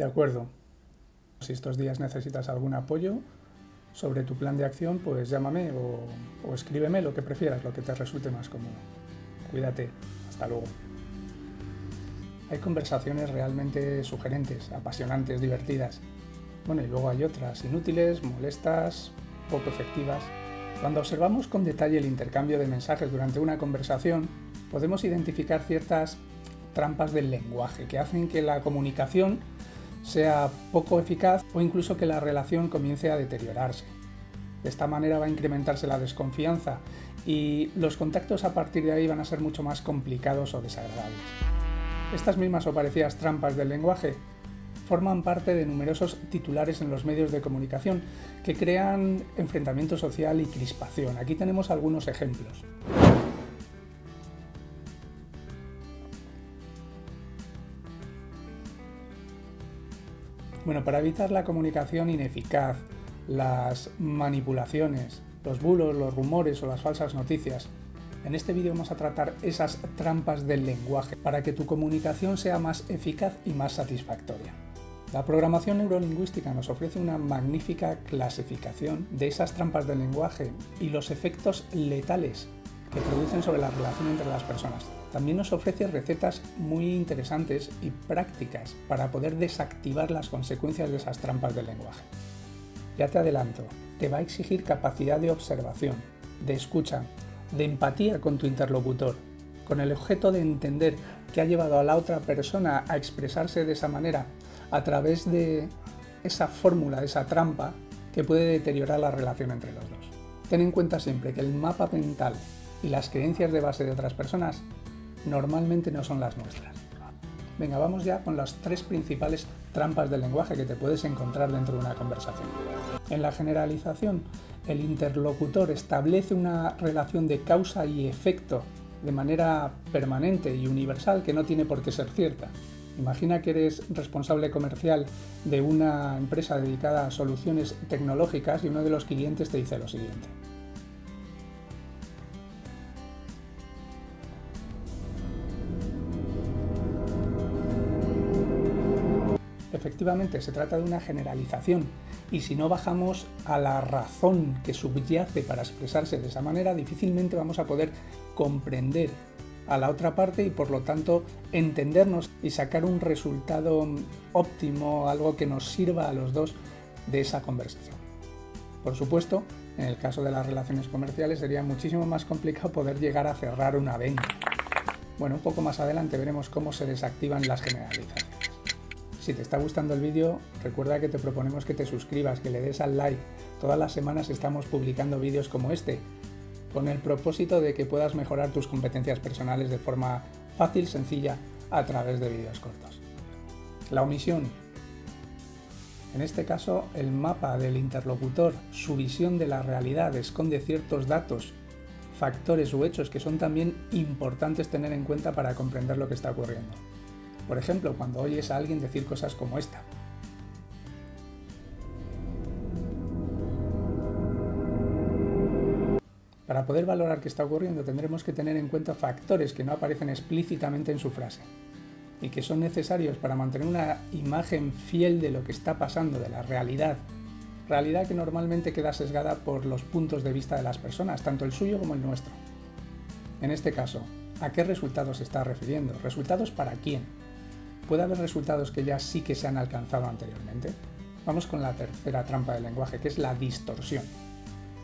De acuerdo. Si estos días necesitas algún apoyo sobre tu plan de acción, pues llámame o, escríbeme lo que prefieras, lo que te resulte más cómodo. Cuídate. Hasta luego. Hay conversaciones realmente sugerentes, apasionantes, divertidas. Bueno, y luego hay otras inútiles, molestas, poco efectivas. Cuando observamos con detalle el intercambio de mensajes durante una conversación, podemos identificar ciertas trampas del lenguaje que hacen que la comunicación sea poco eficaz o incluso que la relación comience a deteriorarse. De esta manera va a incrementarse la desconfianza y los contactos a partir de ahí van a ser mucho más complicados o desagradables. Estas mismas o parecidas trampas del lenguaje forman parte de numerosos titulares en los medios de comunicación que crean enfrentamiento social y crispación. Aquí tenemos algunos ejemplos. Bueno, para evitar la comunicación ineficaz, las manipulaciones, los bulos, los rumores o las falsas noticias, en este vídeo vamos a tratar esas trampas del lenguaje para que tu comunicación sea más eficaz y más satisfactoria. La programación neurolingüística nos ofrece una magnífica clasificación de esas trampas del lenguaje y los efectos letales que producen sobre la relación entre las personas. También nos ofrece recetas muy interesantes y prácticas para poder desactivar las consecuencias de esas trampas del lenguaje. Ya te adelanto, te va a exigir capacidad de observación, de escucha, de empatía con tu interlocutor, con el objeto de entender qué ha llevado a la otra persona a expresarse de esa manera a través de esa fórmula, esa trampa que puede deteriorar la relación entre los dos. Ten en cuenta siempre que el mapa mental y las creencias de base de otras personas normalmente no son las nuestras. Venga, vamos ya con las tres principales trampas del lenguaje que te puedes encontrar dentro de una conversación. En la generalización, el interlocutor establece una relación de causa y efecto de manera permanente y universal que no tiene por qué ser cierta. Imagina que eres responsable comercial de una empresa dedicada a soluciones tecnológicas y uno de los clientes te dice lo siguiente. Efectivamente, se trata de una generalización y si no bajamos a la razón que subyace para expresarse de esa manera, difícilmente vamos a poder comprender a la otra parte y por lo tanto entendernos y sacar un resultado óptimo, algo que nos sirva a los dos de esa conversación. Por supuesto, en el caso de las relaciones comerciales sería muchísimo más complicado poder llegar a cerrar una venta. Bueno, un poco más adelante veremos cómo se desactivan las generalizaciones. Si te está gustando el vídeo, recuerda que te proponemos que te suscribas, que le des al like. Todas las semanas estamos publicando vídeos como este, con el propósito de que puedas mejorar tus competencias personales de forma fácil, sencilla, a través de vídeos cortos. La omisión. En este caso, el mapa del interlocutor, su visión de la realidad, esconde ciertos datos, factores u hechos que son también importantes tener en cuenta para comprender lo que está ocurriendo. Por ejemplo, cuando oyes a alguien decir cosas como esta. Para poder valorar qué está ocurriendo tendremos que tener en cuenta factores que no aparecen explícitamente en su frase y que son necesarios para mantener una imagen fiel de lo que está pasando, de la realidad. Realidad que normalmente queda sesgada por los puntos de vista de las personas, tanto el suyo como el nuestro. En este caso, ¿a qué resultados se está refiriendo? ¿Resultados para quién? Puede haber resultados que ya sí que se han alcanzado anteriormente. Vamos con la tercera trampa del lenguaje, que es la distorsión.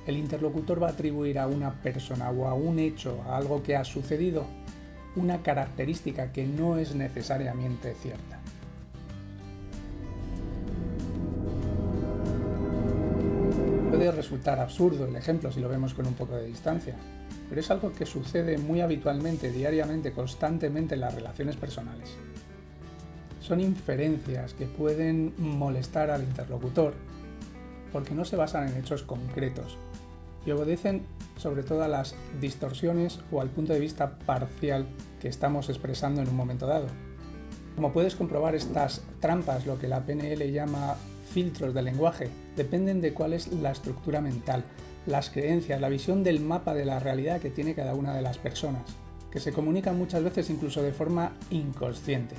El interlocutor va a atribuir a una persona o a un hecho, a algo que ha sucedido, una característica que no es necesariamente cierta. Puede resultar absurdo el ejemplo si lo vemos con un poco de distancia, pero es algo que sucede muy habitualmente, diariamente, constantemente en las relaciones personales son inferencias que pueden molestar al interlocutor porque no se basan en hechos concretos y obedecen sobre todo a las distorsiones o al punto de vista parcial que estamos expresando en un momento dado. Como puedes comprobar, estas trampas, lo que la PNL llama filtros de lenguaje, dependen de cuál es la estructura mental, las creencias, la visión del mapa de la realidad que tiene cada una de las personas, que se comunican muchas veces incluso de forma inconsciente.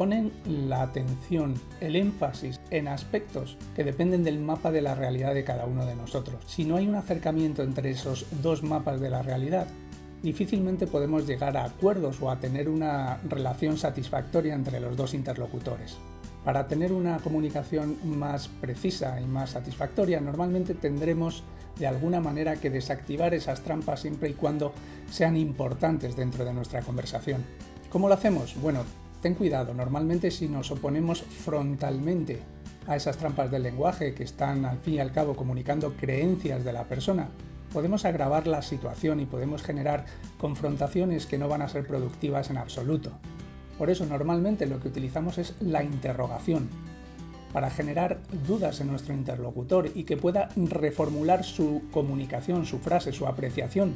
Ponen la atención, el énfasis en aspectos que dependen del mapa de la realidad de cada uno de nosotros. Si no hay un acercamiento entre esos dos mapas de la realidad, difícilmente podemos llegar a acuerdos o a tener una relación satisfactoria entre los dos interlocutores. Para tener una comunicación más precisa y más satisfactoria, normalmente tendremos de alguna manera que desactivar esas trampas siempre y cuando sean importantes dentro de nuestra conversación. ¿Cómo lo hacemos? Bueno, ten cuidado, normalmente si nos oponemos frontalmente a esas trampas del lenguaje que están al fin y al cabo comunicando creencias de la persona, podemos agravar la situación y podemos generar confrontaciones que no van a ser productivas en absoluto. Por eso normalmente lo que utilizamos es la interrogación, para generar dudas en nuestro interlocutor y que pueda reformular su comunicación, su frase, su apreciación,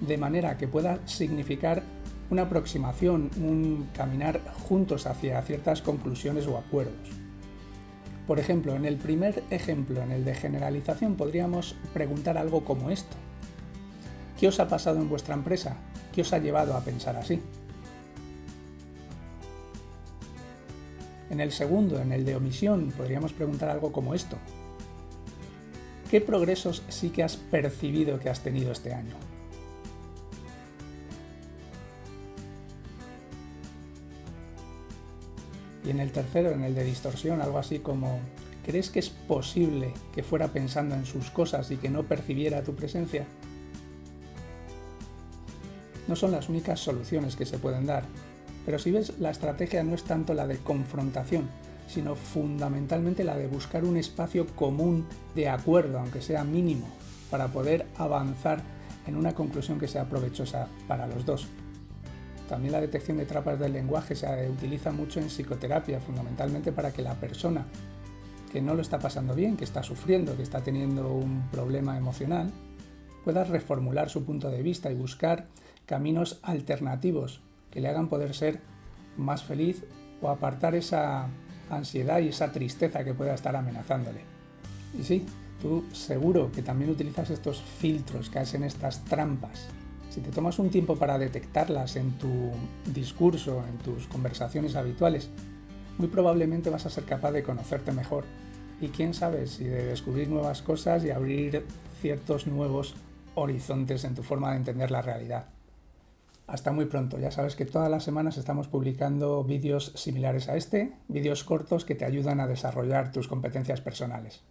de manera que pueda significar una aproximación, un caminar juntos hacia ciertas conclusiones o acuerdos. Por ejemplo, en el primer ejemplo, en el de generalización, podríamos preguntar algo como esto. ¿Qué os ha pasado en vuestra empresa? ¿Qué os ha llevado a pensar así? En el segundo, en el de omisión, podríamos preguntar algo como esto. ¿Qué progresos sí que has percibido que has tenido este año? Y en el tercero, en el de distorsión, algo así como ¿crees que es posible que fuera pensando en sus cosas y que no percibiera tu presencia? No son las únicas soluciones que se pueden dar, pero si ves, la estrategia no es tanto la de confrontación, sino fundamentalmente la de buscar un espacio común de acuerdo, aunque sea mínimo, para poder avanzar en una conclusión que sea provechosa para los dos. También la detección de trampas del lenguaje se utiliza mucho en psicoterapia, fundamentalmente para que la persona que no lo está pasando bien, que está sufriendo, que está teniendo un problema emocional, pueda reformular su punto de vista y buscar caminos alternativos que le hagan poder ser más feliz o apartar esa ansiedad y esa tristeza que pueda estar amenazándole. Y sí, tú seguro que también utilizas estos filtros que hacen estas trampas si te tomas un tiempo para detectarlas en tu discurso, en tus conversaciones habituales, muy probablemente vas a ser capaz de conocerte mejor y quién sabe si de descubrir nuevas cosas y abrir ciertos nuevos horizontes en tu forma de entender la realidad. Hasta muy pronto, ya sabes que todas las semanas estamos publicando vídeos similares a este, vídeos cortos que te ayudan a desarrollar tus competencias personales.